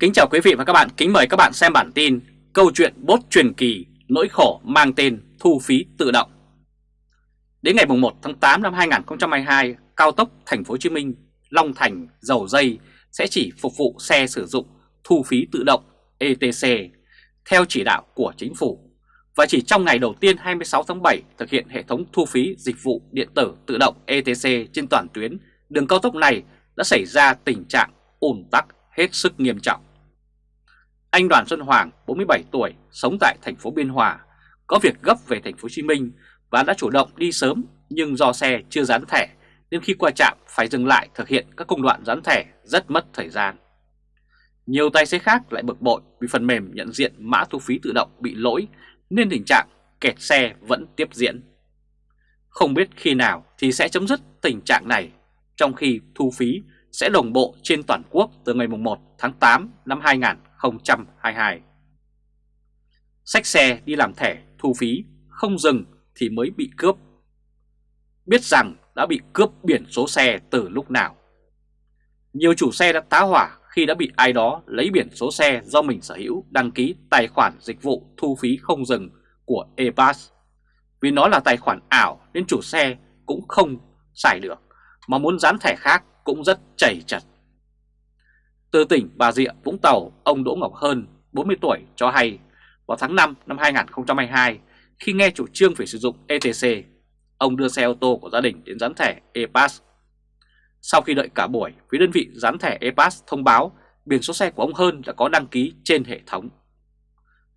Kính chào quý vị và các bạn, kính mời các bạn xem bản tin Câu chuyện bốt truyền kỳ, nỗi khổ mang tên thu phí tự động Đến ngày 1 tháng 8 năm 2022, cao tốc Thành phố Hồ Chí Minh, Long Thành, Dầu Dây sẽ chỉ phục vụ xe sử dụng thu phí tự động ETC theo chỉ đạo của chính phủ và chỉ trong ngày đầu tiên 26 tháng 7 thực hiện hệ thống thu phí dịch vụ điện tử tự động ETC trên toàn tuyến, đường cao tốc này đã xảy ra tình trạng ùn tắc hết sức nghiêm trọng. Anh Đoàn Xuân Hoàng, 47 tuổi, sống tại thành phố Biên Hòa, có việc gấp về thành phố Hồ Chí Minh và đã chủ động đi sớm nhưng do xe chưa dán thẻ nên khi qua trạm phải dừng lại thực hiện các công đoạn dán thẻ rất mất thời gian. Nhiều tài xế khác lại bực bội vì phần mềm nhận diện mã thu phí tự động bị lỗi nên tình trạng kẹt xe vẫn tiếp diễn. Không biết khi nào thì sẽ chấm dứt tình trạng này, trong khi thu phí sẽ đồng bộ trên toàn quốc từ ngày 1 tháng 8 năm 2022. Sách xe đi làm thẻ thu phí không dừng thì mới bị cướp. Biết rằng đã bị cướp biển số xe từ lúc nào. Nhiều chủ xe đã tá hỏa khi đã bị ai đó lấy biển số xe do mình sở hữu đăng ký tài khoản dịch vụ thu phí không dừng của ePass. Vì nó là tài khoản ảo nên chủ xe cũng không xài được, mà muốn dán thẻ khác cũng rất chảy chặt. Từ tỉnh Bà Rịa, Vũng Tàu, ông Đỗ Ngọc Hơn, 40 tuổi, cho hay vào tháng 5 năm 2022, khi nghe chủ trương phải sử dụng ETC, ông đưa xe ô tô của gia đình đến dán thẻ ePass. Sau khi đợi cả buổi, phía đơn vị dán thẻ ePass thông báo biển số xe của ông Hơn đã có đăng ký trên hệ thống.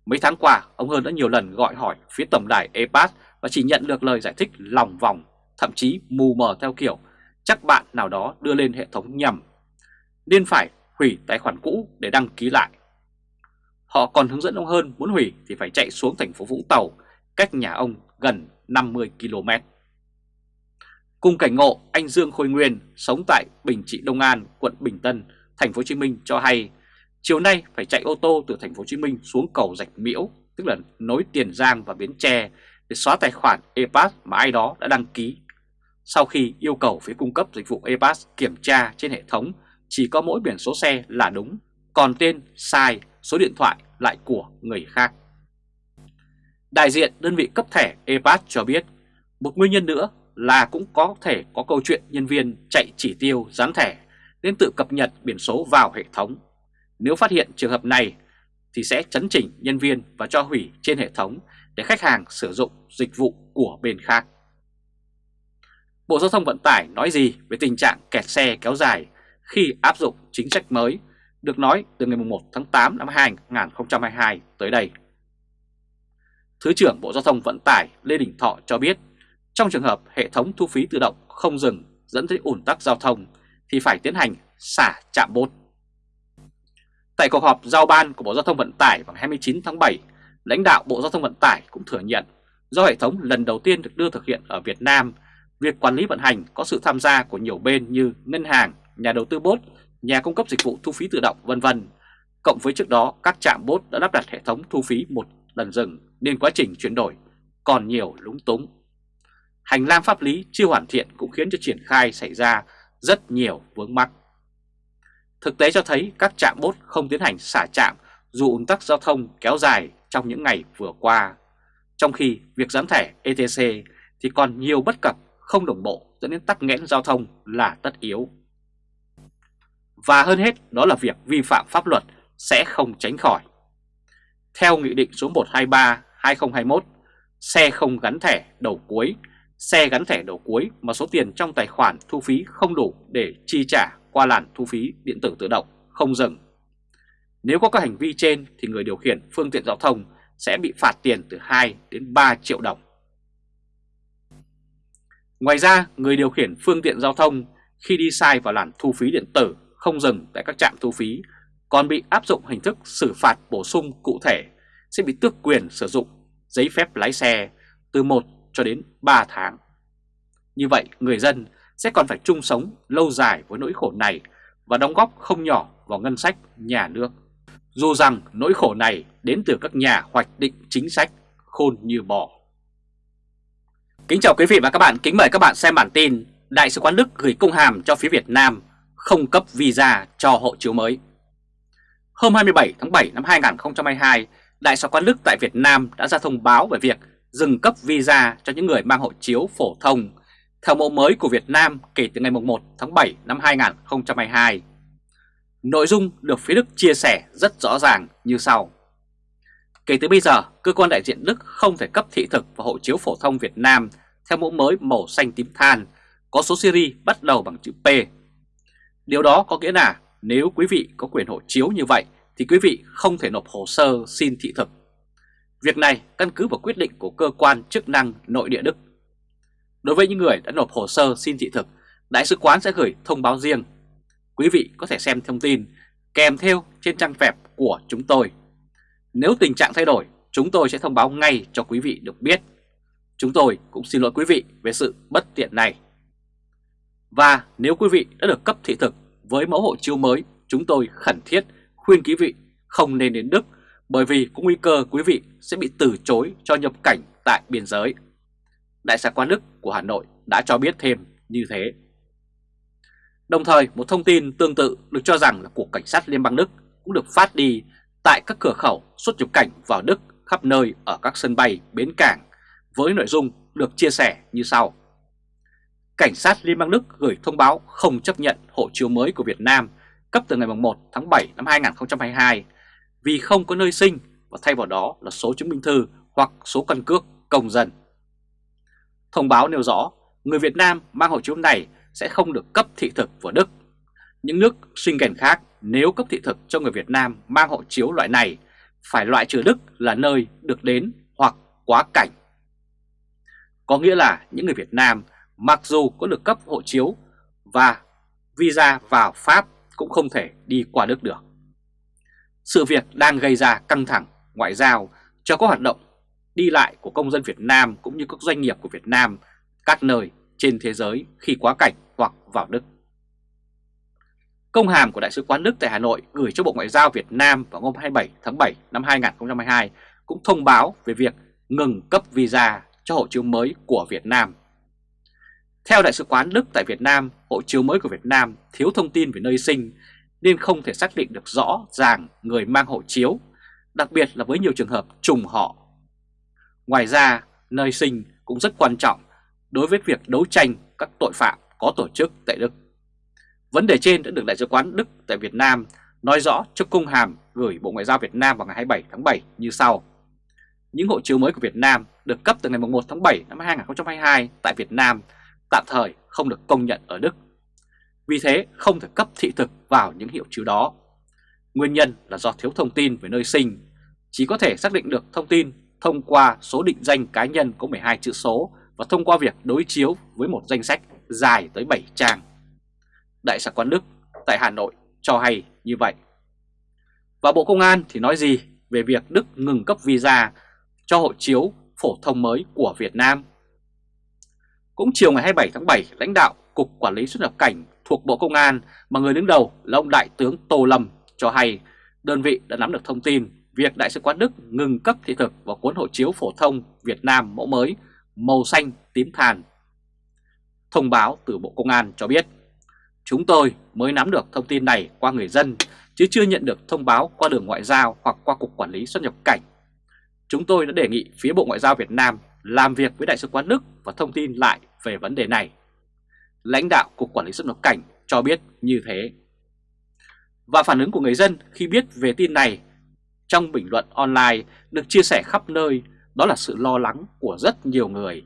Mấy tháng qua, ông Hơn đã nhiều lần gọi hỏi phía tổng đài ePass và chỉ nhận được lời giải thích lòng vòng, thậm chí mù mờ theo kiểu chắc bạn nào đó đưa lên hệ thống nhầm, nên phải hủy tài khoản cũ để đăng ký lại. Họ còn hướng dẫn ông hơn muốn hủy thì phải chạy xuống thành phố Vũng Tàu, cách nhà ông gần 50 km. Cùng cảnh ngộ, anh Dương Khôi Nguyên sống tại Bình Trị Đông An, quận Bình Tân, thành phố Hồ Chí Minh cho hay chiều nay phải chạy ô tô từ thành phố Hồ Chí Minh xuống cầu Rạch Miễu, tức là nối Tiền Giang và Bến Tre để xóa tài khoản ePass mà ai đó đã đăng ký sau khi yêu cầu phía cung cấp dịch vụ ePass kiểm tra trên hệ thống chỉ có mỗi biển số xe là đúng, còn tên sai, số điện thoại lại của người khác. Đại diện đơn vị cấp thẻ ePass cho biết một nguyên nhân nữa là cũng có thể có câu chuyện nhân viên chạy chỉ tiêu dán thẻ nên tự cập nhật biển số vào hệ thống. Nếu phát hiện trường hợp này thì sẽ chấn chỉnh nhân viên và cho hủy trên hệ thống để khách hàng sử dụng dịch vụ của bên khác. Bộ Giao thông Vận tải nói gì về tình trạng kẹt xe kéo dài khi áp dụng chính sách mới được nói từ ngày 1 tháng 8 năm 2022 tới đây. Thứ trưởng Bộ Giao thông Vận tải Lê Đình Thọ cho biết trong trường hợp hệ thống thu phí tự động không dừng dẫn tới ủn tắc giao thông thì phải tiến hành xả chạm bốt. Tại cuộc họp giao ban của Bộ Giao thông Vận tải vào 29 tháng 7, lãnh đạo Bộ Giao thông Vận tải cũng thừa nhận do hệ thống lần đầu tiên được đưa thực hiện ở Việt Nam Việc quản lý vận hành có sự tham gia của nhiều bên như ngân hàng, nhà đầu tư bốt, nhà cung cấp dịch vụ thu phí tự động vân vân. Cộng với trước đó các trạm bốt đã lắp đặt hệ thống thu phí một lần dừng nên quá trình chuyển đổi còn nhiều lúng túng. Hành lang pháp lý chưa hoàn thiện cũng khiến cho triển khai xảy ra rất nhiều vướng mắc. Thực tế cho thấy các trạm bốt không tiến hành xả trạm dù ủng tắc giao thông kéo dài trong những ngày vừa qua. Trong khi việc gián thẻ ETC thì còn nhiều bất cập không đồng bộ dẫn đến tắc nghẽn giao thông là tất yếu. Và hơn hết đó là việc vi phạm pháp luật sẽ không tránh khỏi. Theo Nghị định số 123-2021, xe không gắn thẻ đầu cuối, xe gắn thẻ đầu cuối mà số tiền trong tài khoản thu phí không đủ để chi trả qua làn thu phí điện tử tự động không dừng. Nếu có các hành vi trên thì người điều khiển phương tiện giao thông sẽ bị phạt tiền từ 2 đến 3 triệu đồng. Ngoài ra, người điều khiển phương tiện giao thông khi đi sai vào làn thu phí điện tử không dừng tại các trạm thu phí còn bị áp dụng hình thức xử phạt bổ sung cụ thể sẽ bị tước quyền sử dụng giấy phép lái xe từ 1 cho đến 3 tháng. Như vậy, người dân sẽ còn phải chung sống lâu dài với nỗi khổ này và đóng góp không nhỏ vào ngân sách nhà nước. Dù rằng nỗi khổ này đến từ các nhà hoạch định chính sách khôn như bò. Kính chào quý vị và các bạn, kính mời các bạn xem bản tin Đại sứ quán Đức gửi công hàm cho phía Việt Nam không cấp visa cho hộ chiếu mới. Hôm 27 tháng 7 năm 2022, Đại sứ quán Đức tại Việt Nam đã ra thông báo về việc dừng cấp visa cho những người mang hộ chiếu phổ thông theo mẫu mới của Việt Nam kể từ ngày 1 tháng 7 năm 2022. Nội dung được phía Đức chia sẻ rất rõ ràng như sau. Kể từ bây giờ, cơ quan đại diện Đức không thể cấp thị thực và hộ chiếu phổ thông Việt Nam theo mẫu mới màu xanh tím than, có số series bắt đầu bằng chữ P. Điều đó có nghĩa là nếu quý vị có quyền hộ chiếu như vậy thì quý vị không thể nộp hồ sơ xin thị thực. Việc này căn cứ vào quyết định của cơ quan chức năng nội địa Đức. Đối với những người đã nộp hồ sơ xin thị thực, Đại sứ quán sẽ gửi thông báo riêng. Quý vị có thể xem thông tin kèm theo trên trang web của chúng tôi. Nếu tình trạng thay đổi, chúng tôi sẽ thông báo ngay cho quý vị được biết. Chúng tôi cũng xin lỗi quý vị về sự bất tiện này. Và nếu quý vị đã được cấp thị thực với mẫu hộ chiếu mới, chúng tôi khẩn thiết khuyên quý vị không nên đến Đức bởi vì có nguy cơ quý vị sẽ bị từ chối cho nhập cảnh tại biên giới. Đại sứ quán Đức của Hà Nội đã cho biết thêm như thế. Đồng thời một thông tin tương tự được cho rằng là của Cảnh sát Liên bang Đức cũng được phát đi tại các cửa khẩu xuất nhập cảnh vào Đức khắp nơi ở các sân bay, bến cảng với nội dung được chia sẻ như sau. Cảnh sát Liên bang Đức gửi thông báo không chấp nhận hộ chiếu mới của Việt Nam cấp từ ngày 1 tháng 7 năm 2022 vì không có nơi sinh và thay vào đó là số chứng minh thư hoặc số căn cước công dân. Thông báo nêu rõ người Việt Nam mang hộ chiếu này sẽ không được cấp thị thực vào Đức. Những nước Schengen khác nếu cấp thị thực cho người Việt Nam mang hộ chiếu loại này, phải loại trừ Đức là nơi được đến hoặc quá cảnh. Có nghĩa là những người Việt Nam mặc dù có được cấp hộ chiếu và visa vào Pháp cũng không thể đi qua Đức được. Sự việc đang gây ra căng thẳng ngoại giao cho các hoạt động đi lại của công dân Việt Nam cũng như các doanh nghiệp của Việt Nam các nơi trên thế giới khi quá cảnh hoặc vào Đức. Công hàm của Đại sứ quán Đức tại Hà Nội gửi cho Bộ Ngoại giao Việt Nam vào hôm 27 tháng 7 năm 2022 cũng thông báo về việc ngừng cấp visa cho hộ chiếu mới của Việt Nam. Theo Đại sứ quán Đức tại Việt Nam, hộ chiếu mới của Việt Nam thiếu thông tin về nơi sinh nên không thể xác định được rõ ràng người mang hộ chiếu, đặc biệt là với nhiều trường hợp trùng họ. Ngoài ra, nơi sinh cũng rất quan trọng đối với việc đấu tranh các tội phạm có tổ chức tại Đức. Vấn đề trên đã được Đại sứ quán Đức tại Việt Nam nói rõ trong công hàm gửi Bộ Ngoại giao Việt Nam vào ngày 27 tháng 7 như sau. Những hộ chiếu mới của Việt Nam được cấp từ ngày 1 tháng 7 năm 2022 tại Việt Nam tạm thời không được công nhận ở Đức. Vì thế không thể cấp thị thực vào những hiệu chiếu đó. Nguyên nhân là do thiếu thông tin về nơi sinh, chỉ có thể xác định được thông tin thông qua số định danh cá nhân có 12 chữ số và thông qua việc đối chiếu với một danh sách dài tới 7 trang. Đại sứ quán Đức tại Hà Nội cho hay như vậy. Và Bộ Công an thì nói gì về việc Đức ngừng cấp visa cho hộ chiếu phổ thông mới của Việt Nam? Cũng chiều ngày 27 tháng 7, lãnh đạo Cục Quản lý xuất nhập cảnh thuộc Bộ Công an mà người đứng đầu là ông Đại tướng Tô Lâm cho hay đơn vị đã nắm được thông tin việc Đại sứ quán Đức ngừng cấp thị thực và cuốn hộ chiếu phổ thông Việt Nam mẫu mới màu xanh tím than. Thông báo từ Bộ Công an cho biết Chúng tôi mới nắm được thông tin này qua người dân, chứ chưa nhận được thông báo qua đường ngoại giao hoặc qua Cục Quản lý xuất nhập cảnh. Chúng tôi đã đề nghị phía Bộ Ngoại giao Việt Nam làm việc với Đại sứ quán Đức và thông tin lại về vấn đề này. Lãnh đạo Cục Quản lý xuất nhập cảnh cho biết như thế. Và phản ứng của người dân khi biết về tin này trong bình luận online được chia sẻ khắp nơi, đó là sự lo lắng của rất nhiều người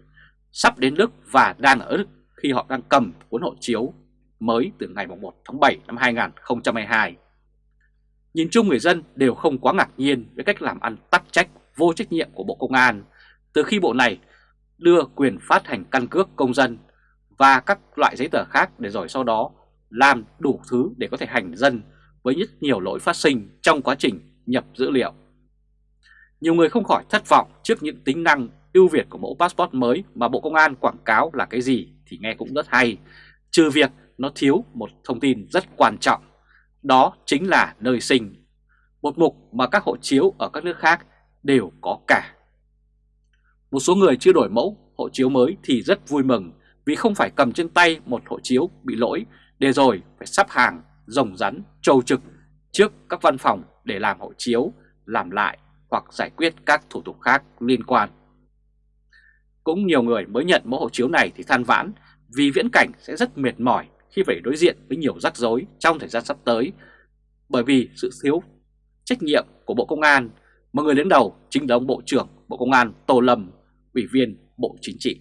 sắp đến Đức và đang ở Đức khi họ đang cầm cuốn hộ chiếu mới từ ngày 1 tháng 7 năm 2022. Nhìn chung người dân đều không quá ngạc nhiên với cách làm ăn tắc trách vô trách nhiệm của Bộ Công an từ khi bộ này đưa quyền phát hành căn cước công dân và các loại giấy tờ khác để rồi sau đó làm đủ thứ để có thể hành dân với rất nhiều lỗi phát sinh trong quá trình nhập dữ liệu. Nhiều người không khỏi thất vọng trước những tính năng ưu việt của mẫu passport mới mà Bộ Công an quảng cáo là cái gì thì nghe cũng rất hay, trừ việc nó thiếu một thông tin rất quan trọng, đó chính là nơi sinh, một mục mà các hộ chiếu ở các nước khác đều có cả. Một số người chưa đổi mẫu hộ chiếu mới thì rất vui mừng vì không phải cầm trên tay một hộ chiếu bị lỗi để rồi phải sắp hàng, rồng rắn, trâu trực trước các văn phòng để làm hộ chiếu, làm lại hoặc giải quyết các thủ tục khác liên quan. Cũng nhiều người mới nhận mẫu hộ chiếu này thì than vãn vì viễn cảnh sẽ rất mệt mỏi khi phải đối diện với nhiều rắc rối trong thời gian sắp tới bởi vì sự thiếu trách nhiệm của Bộ Công an mà người đứng đầu chính là ông Bộ trưởng Bộ Công an Tô Lâm, Ủy viên Bộ Chính trị.